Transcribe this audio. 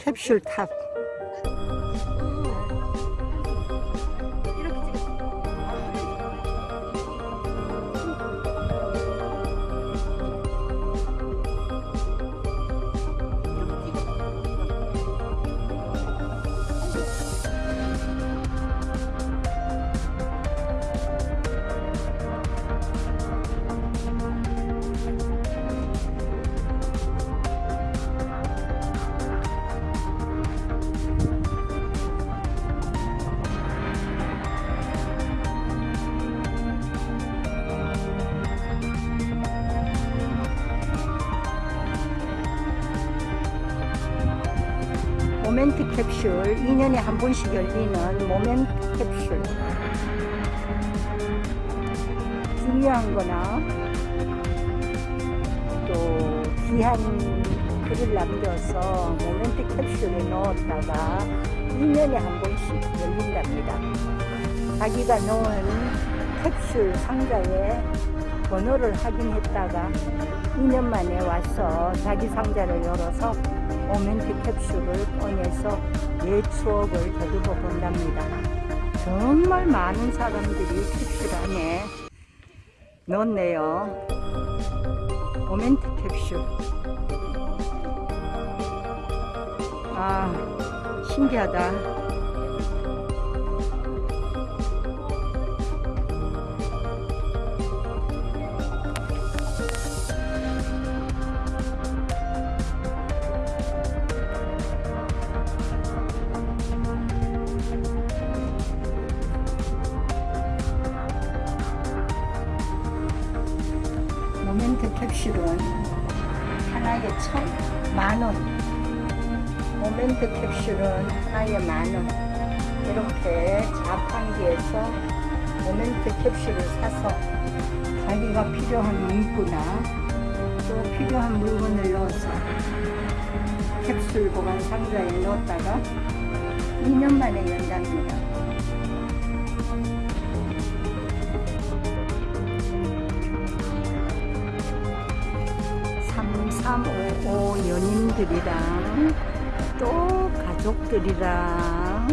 캡슐 탑. 모멘트 캡슐 2년에 한 번씩 열리는 모멘트 캡슐. 중요한 거나 또 귀한 글을 남겨서 모멘트 캡슐에 넣었다가 2년에 한 번씩 열린답니다. 자기가 넣은 캡슐 상자에 번호를 확인했다가 2년 만에 와서 자기 상자를 열어서 모멘트 캡슐을 꺼내서 내 추억을 되돌아 본답니다. 정말 많은 사람들이 캡슐 안에 넣었네요. 모멘트 캡슐. 아, 신기하다. 캡슐은 하나에 천, 만 원. 모멘트 캡슐은 하나에 만 원. 이렇게 자판기에서 모멘트 캡슐을 사서 자기가 필요한 문구나 또 필요한 물건을 넣어서 캡슐 보관 상자에 넣었다가 2년 만에 연답니다. 삼삼오오 연인들이랑 또 가족들이랑